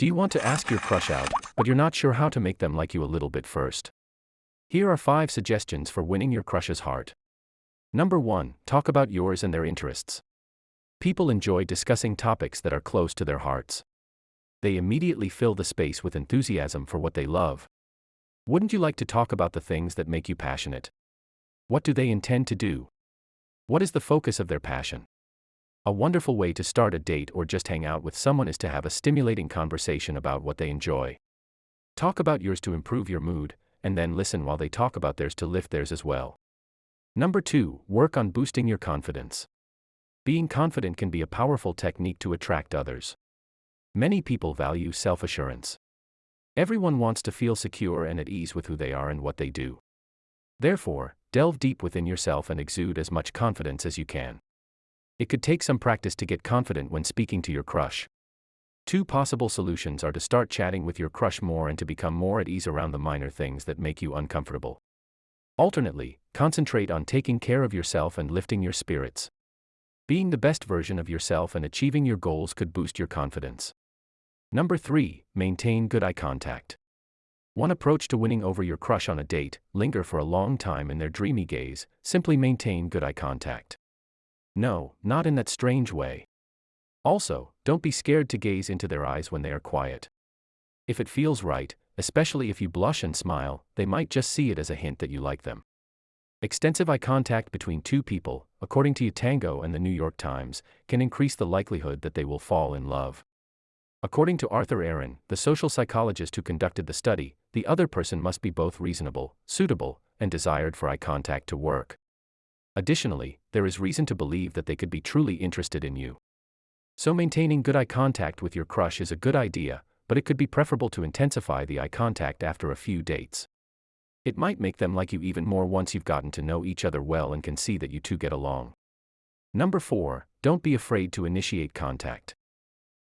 Do you want to ask your crush out, but you're not sure how to make them like you a little bit first? Here are 5 suggestions for winning your crush's heart. Number 1. Talk about yours and their interests. People enjoy discussing topics that are close to their hearts. They immediately fill the space with enthusiasm for what they love. Wouldn't you like to talk about the things that make you passionate? What do they intend to do? What is the focus of their passion? A wonderful way to start a date or just hang out with someone is to have a stimulating conversation about what they enjoy. Talk about yours to improve your mood, and then listen while they talk about theirs to lift theirs as well. Number 2. Work on boosting your confidence. Being confident can be a powerful technique to attract others. Many people value self assurance. Everyone wants to feel secure and at ease with who they are and what they do. Therefore, delve deep within yourself and exude as much confidence as you can. It could take some practice to get confident when speaking to your crush. Two possible solutions are to start chatting with your crush more and to become more at ease around the minor things that make you uncomfortable. Alternately, concentrate on taking care of yourself and lifting your spirits. Being the best version of yourself and achieving your goals could boost your confidence. Number 3. Maintain good eye contact. One approach to winning over your crush on a date linger for a long time in their dreamy gaze, simply maintain good eye contact. No, not in that strange way. Also, don't be scared to gaze into their eyes when they are quiet. If it feels right, especially if you blush and smile, they might just see it as a hint that you like them. Extensive eye contact between two people, according to Utango and the New York Times, can increase the likelihood that they will fall in love. According to Arthur Aron, the social psychologist who conducted the study, the other person must be both reasonable, suitable, and desired for eye contact to work. Additionally, there is reason to believe that they could be truly interested in you. So maintaining good eye contact with your crush is a good idea, but it could be preferable to intensify the eye contact after a few dates. It might make them like you even more once you've gotten to know each other well and can see that you two get along. Number 4. Don't be afraid to initiate contact.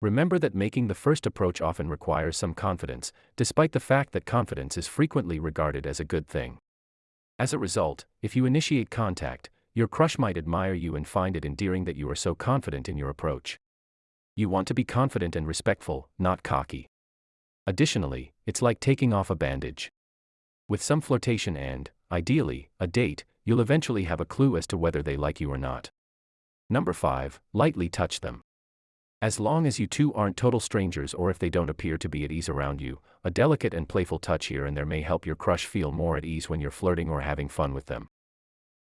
Remember that making the first approach often requires some confidence, despite the fact that confidence is frequently regarded as a good thing. As a result, if you initiate contact, your crush might admire you and find it endearing that you are so confident in your approach. You want to be confident and respectful, not cocky. Additionally, it's like taking off a bandage. With some flirtation and, ideally, a date, you'll eventually have a clue as to whether they like you or not. Number 5. Lightly touch them. As long as you two aren't total strangers or if they don't appear to be at ease around you, a delicate and playful touch here and there may help your crush feel more at ease when you're flirting or having fun with them.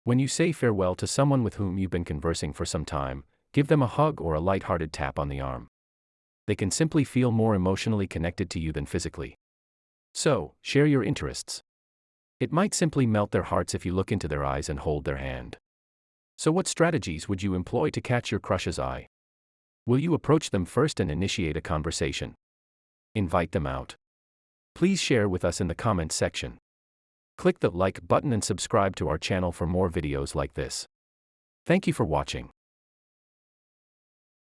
When you say farewell to someone with whom you've been conversing for some time, give them a hug or a light-hearted tap on the arm. They can simply feel more emotionally connected to you than physically. So, share your interests. It might simply melt their hearts if you look into their eyes and hold their hand. So, what strategies would you employ to catch your crush's eye? Will you approach them first and initiate a conversation? Invite them out. Please share with us in the comments section. Click the like button and subscribe to our channel for more videos like this. Thank you for watching.